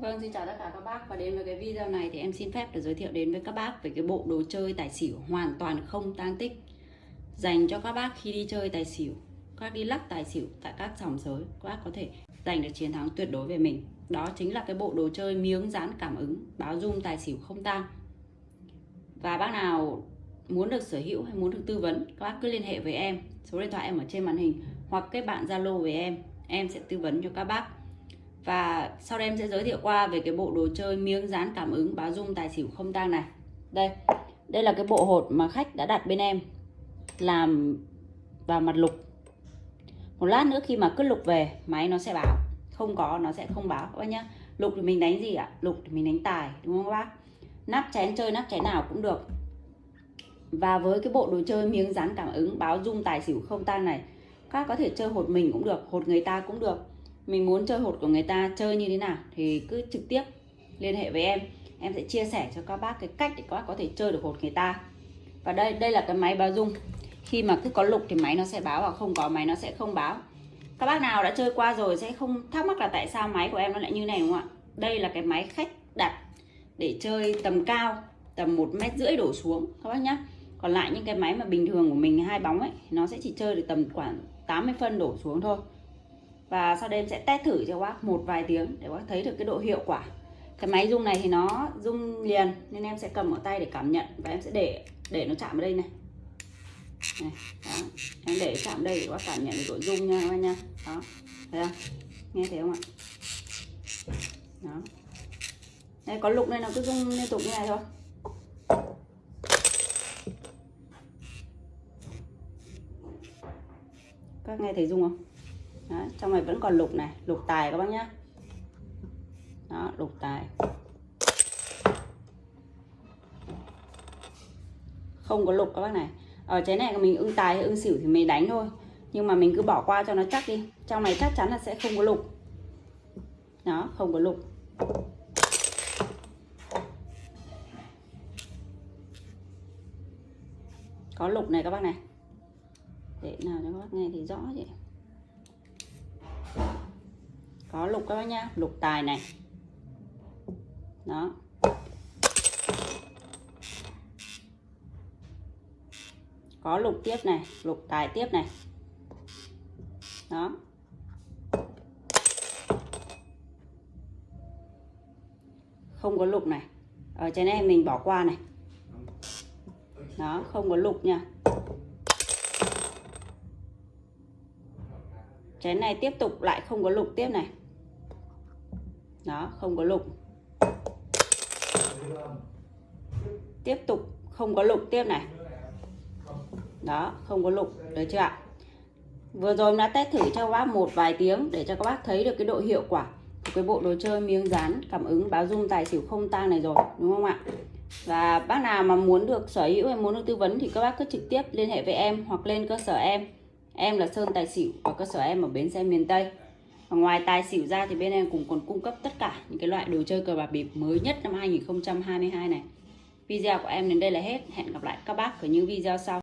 Vâng, xin chào tất cả các bác. Và đến với cái video này thì em xin phép được giới thiệu đến với các bác về cái bộ đồ chơi tài xỉu hoàn toàn không tang tích dành cho các bác khi đi chơi tài xỉu, các đi lắc tài xỉu tại các sòng sới, các bác có thể giành được chiến thắng tuyệt đối về mình. Đó chính là cái bộ đồ chơi miếng dán cảm ứng báo dung tài xỉu không tang. Và bác nào muốn được sở hữu hay muốn được tư vấn, các bác cứ liên hệ với em, số điện thoại em ở trên màn hình hoặc kết bạn Zalo với em, em sẽ tư vấn cho các bác và sau đây em sẽ giới thiệu qua về cái bộ đồ chơi miếng dán cảm ứng báo dung tài xỉu không tang này. Đây đây là cái bộ hột mà khách đã đặt bên em làm vào mặt lục. Một lát nữa khi mà cứ lục về, máy nó sẽ báo. Không có, nó sẽ không báo. Các bác nhá, lục thì mình đánh gì ạ? Lục thì mình đánh tài, đúng không các bác? Nắp chén chơi nắp chén nào cũng được. Và với cái bộ đồ chơi miếng dán cảm ứng báo dung tài xỉu không tang này, các có thể chơi hột mình cũng được, hột người ta cũng được mình muốn chơi hột của người ta chơi như thế nào thì cứ trực tiếp liên hệ với em. Em sẽ chia sẻ cho các bác cái cách để các bác có thể chơi được hột người ta. Và đây đây là cái máy báo dung. Khi mà cứ có lục thì máy nó sẽ báo và không có máy nó sẽ không báo. Các bác nào đã chơi qua rồi sẽ không thắc mắc là tại sao máy của em nó lại như này, đúng không ạ? Đây là cái máy khách đặt để chơi tầm cao, tầm một mét rưỡi đổ xuống, các bác nhá. Còn lại những cái máy mà bình thường của mình, hai bóng ấy, nó sẽ chỉ chơi được tầm khoảng 80 phân đổ xuống thôi và sau đây em sẽ test thử cho bác một vài tiếng để bác thấy được cái độ hiệu quả. Cái máy rung này thì nó rung liền nên em sẽ cầm ở tay để cảm nhận và em sẽ để để nó chạm vào đây này, này đó. em để chạm đây để bác cảm nhận được độ rung nha các bác nha. Đó thấy không? Nghe thấy không ạ? Đó. Đây có lục đây nó cứ rung liên tục như này thôi. Các nghe thấy rung không? Đó, trong này vẫn còn lục này lục tài các bác nhá. Đó lục tài. Không có lục các bác này. Ở trái này mình ưng tài hay ưng xỉu thì mình đánh thôi. Nhưng mà mình cứ bỏ qua cho nó chắc đi. Trong này chắc chắn là sẽ không có lục. Đó không có lục. Có lục này các bác này. Để nào cho các bác nghe thì rõ vậy có lục các bác nhá, lục tài này. Đó. Có lục tiếp này, lục tài tiếp này. Đó. Không có lục này. Ở trên này mình bỏ qua này. Đó, không có lục nha. Chén này tiếp tục lại không có lục tiếp này. Đó, không có lục. Tiếp tục không có lục tiếp này. Đó, không có lục, được chưa ạ? Vừa rồi đã test thử cho các bác một vài tiếng để cho các bác thấy được cái độ hiệu quả của cái bộ đồ chơi miếng dán cảm ứng báo dung tài xỉu không tang này rồi, đúng không ạ? Và bác nào mà muốn được sở hữu hay muốn được tư vấn thì các bác cứ trực tiếp liên hệ với em hoặc lên cơ sở em. Em là Sơn Tài Xỉu, và cơ sở em ở bến xe miền Tây. Và ngoài tài xỉu ra thì bên em cũng còn cung cấp tất cả những cái loại đồ chơi cờ bạc bịp mới nhất năm 2022 này. Video của em đến đây là hết. Hẹn gặp lại các bác ở những video sau.